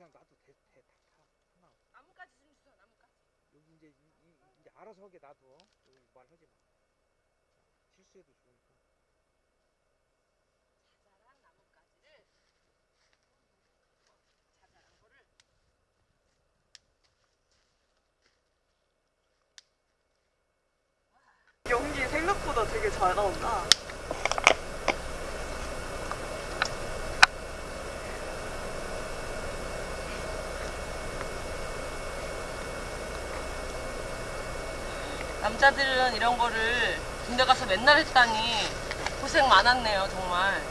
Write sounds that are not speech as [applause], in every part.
아 그냥 놔도 돼, 돼, 다 타. 하나. 나뭇가지 좀 주세요. 나뭇가지. 여기 이제 이, 이, 이제 알아서 하게 놔둬. 여기 말하지 마. 실수해도 좋으니까. 자잘한 나뭇가지를 자잘한 거를 연기 생각보다 되게 잘 나온다. 남자들은 이런 거를 군대 가서 맨날 했다니 고생 많았네요 정말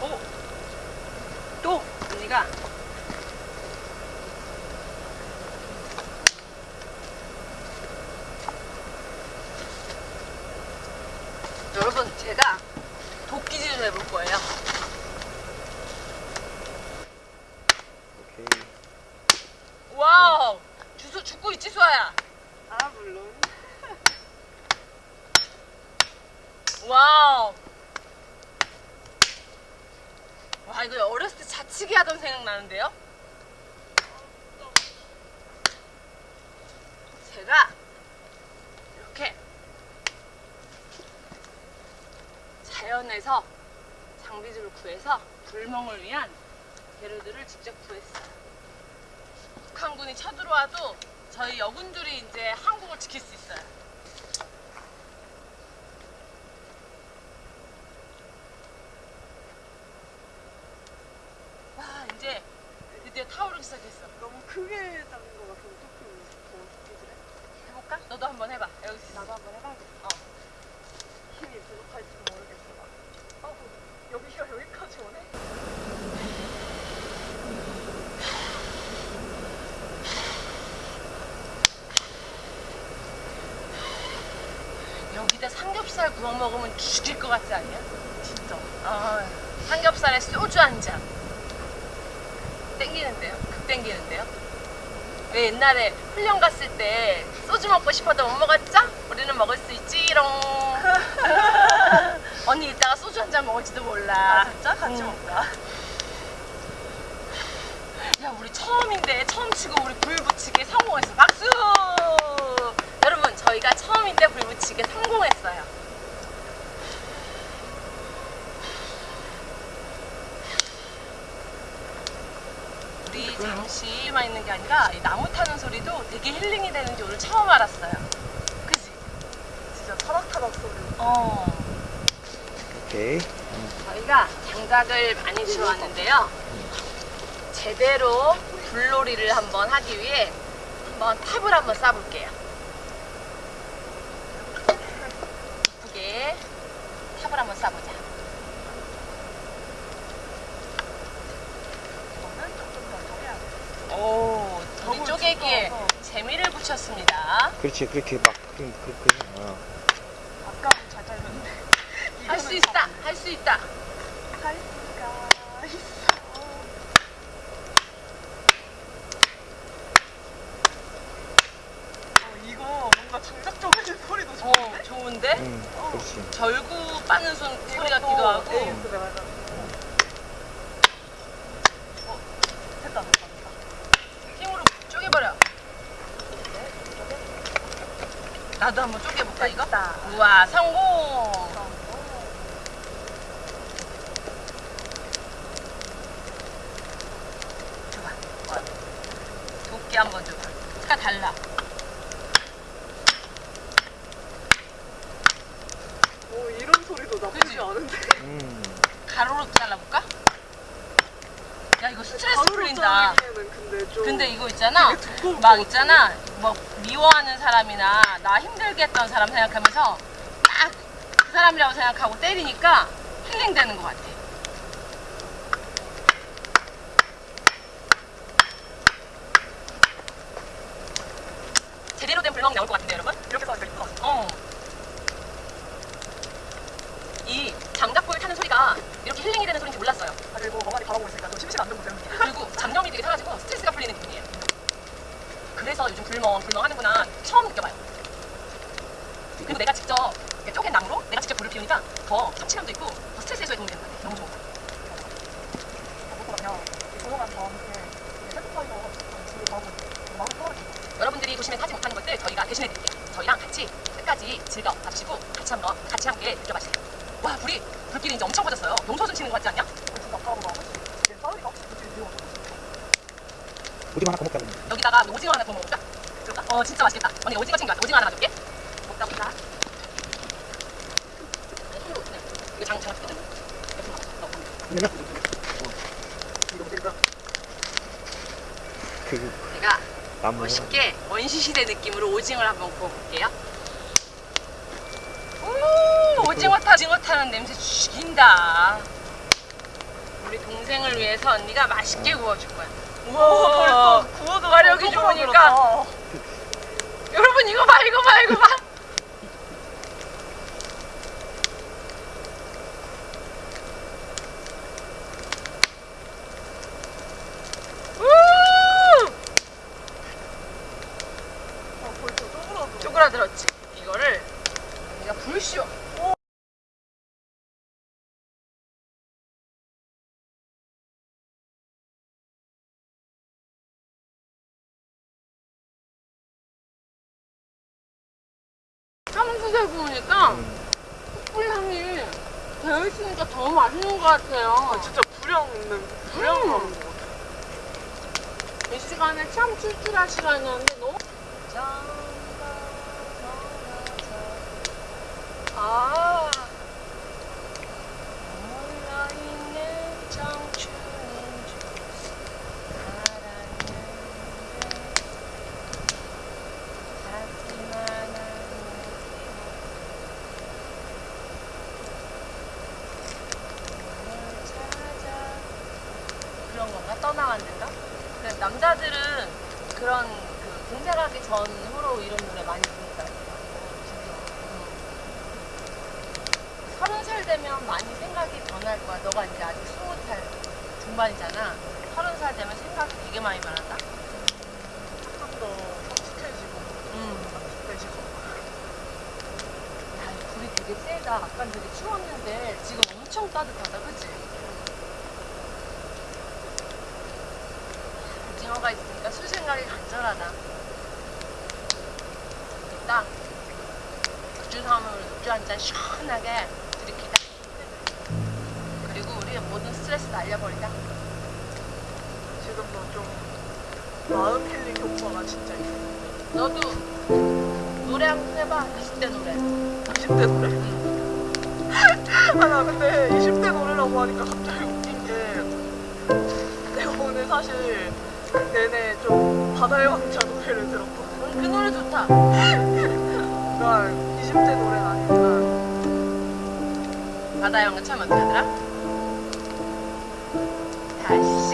오! 또! 언니가 여러분 제가 도끼질을 해볼 거예요 오케이. 와우! 주소 찍고 있지 수아야? 아 물론. [laughs] 와우! 와 이거 어렸을 때 자치기 하던 생각 나는데요? 제가 이렇게 자연에서 장비들을 구해서 불멍을 위한 재료들을 직접 구했어요. 북한군이 쳐들어와도 저희 여군들이 이제 한국을 지킬 수 있어요. 와 이제 드디어 타오르기 시작했어. 너무 크게 잡는 것 같아서 조금 더 웃기지래. 해볼까? 너도 한번 해봐. 여기 있어. 나도 한번 해봐야겠다. 어. 힘이 부족할지 모르겠어. 나. 아, 여기가 여기까지 오네? 여기다 삼겹살 구워 먹으면 죽일 것 같지 않냐? 진짜. 아, 삼겹살에 소주 한 잔. 땡기는데요? 극 땡기는데요? 왜 옛날에 훈련 갔을 때 소주 먹고 싶어도 못 먹었죠? 우리는 먹을 수 있지롱. [laughs] 언니 이따가 소주 한 잔 먹을지도 몰라. 아, 진짜? 같이 응. 먹자. 야 우리 처음인데 처음 치고 우리 불 붙이게 성공했어 박수 저희가 처음인데 불 붙이게 성공했어요 우리 잠시만 있는 게 아니라 이 나무 타는 소리도 되게 힐링이 되는지 오늘 처음 알았어요 그지? 진짜 타닥타닥 소리. 어 오케이. 저희가 장작을 많이 주워왔는데요. 제대로 불놀이를 한번 하기 위해 한번 탑을 한번 쌓아볼게요. 이쁘게 탑을 한번 쌓아보자. 이거는 조금 더 돼. 오, 우리 쪼개기에. 재미를 붙였습니다. 그렇지. 그렇게 막 그, 그, 그, 어. 아까는 잘 잘렸는데. 할 수 있다, 할 수 있다. 할 수가 있어. 어, 이거 뭔가 장작 쪼개는 소리도 어, 좋은데? 좋은데? 응. 그렇지. 절구 빠는 손, 소리 같기도 이것도 하고. 맞아. 어, 됐다, 됐다, 됐다. 힘으로 쪼개버려. 나도 한번 쪼개볼까, 이거? 우와, 성공! 어. 도끼 한번 줘봐. 색깔 달라. 오, 이런 소리도 나쁘지 그치? 않은데? 음. 가로로 잘라볼까? 야, 이거 스트레스 풀린다. 근데 좀. 근데 이거 있잖아. 막. 있잖아. 뭐 미워하는 사람이나 나 힘들게 했던 사람 생각하면서 딱 그 사람이라고 생각하고 때리니까 힐링 되는 것 같아. 제대로 된 불멍 나올 것 같은데 여러분? 이렇게 이쁘다. 어. 이 장작불 타는 소리가 이렇게 힐링이 되는 소리인지 몰랐어요. 아, 그리고 멍하니 바라보고 있으니까 좀 심심 안 되고 그냥. 그리고 잡념이 되게 사라지고 스트레스가 풀리는 기분이에요. 그래서 요즘 불멍, 불멍 하는구나 처음 느껴봐요. 그리고 내가 직접 이렇게 쪼갠 나무로 내가 직접 불을 피우니까 더 성취감도 있고 더 스트레스 해소에 도움이 되는 것 같아. 너무 좋은 것 같아. 그러면 조용한 다음에 세트파이어 집에 가고 마음 편하게 여러분들이 도심에 사지 못하는 것들 저희가 대신해 드릴게요. 저희랑 같이 끝까지 즐겨 봐주시고 같이 한번 같이 함께 느껴봐주세요. 와 불이 불길이 이제 엄청 커졌어요. 농소준 치는 것 같지 않냐? 오징어 하나 더 먹자 그러면. 여기다가 오징어 하나 더 먹어볼까? 그럴까? 어 진짜 맛있겠다. 언니 오징어 챙겨왔어. 오징어 하나 놔줄게. 먹다 보자. 이거 장. 그러면 이거 먹으니까 그 제가 나무 멋있게 원시시대 느낌으로 오징어를 한번 구워볼게요. 오, 오징어 타, 오징어 타는 냄새 죽인다. 우리 동생을 위해서 언니가 맛있게 구워줄 거야. 우와, 벌써 구워도 화력이 좋으니까. 여러분 이거 봐, 이거 봐, 이거 봐. 우! 아, 벌써 쪼그라들어 쪼그라들었지. 이거를 우리가 불쇼. 참수세 구우니까 숯불향이 되어 있으니까 더 맛있는 것 같아요. 아, 진짜 불량 있는 불량 음. 나는 거 같아 이 시간에 참 출출할 시간이었는데 너무 아 몰라있는 청춘인 줄 알았는데 하지만 않는 찾아 그런 건가? 떠나왔는가? 근데 남자들은 그런 그 공작하기 전후로 이런 노래 많이 부르니까 서른 살 되면 많이 생각이 변할 거야. 너가 이제 아직 스무 살 중반이잖아. 서른 살 되면 생각이 되게 많이 변한다. 조금 더 성숙해지고 음. 성숙해지고 야, 이 불이 되게 세다. 아까 되게 추웠는데 지금 엄청 따뜻하다. 그치? 오징어가 있으니까 술 생각이 간절하다. 됐다. 맥주 사오면 맥주 한 잔 시원하게 들이키자. 그리고 우리 모든 스트레스 날려버리자. 지금도 좀 마음 힐링 효과가 진짜 있어 너도 노래 한 번 해봐. 20대 노래. 20대 노래 [laughs] 아나 근데 20대 노래라고 하니까 갑자기 웃긴 게 내가 오늘 사실 내내 좀 바다의 왕자 노래를 응, 그 노래 좋다. [laughs] 그러니까 20대 노래는 아니지만 바다 영화 참 어떻게 하더라? 다시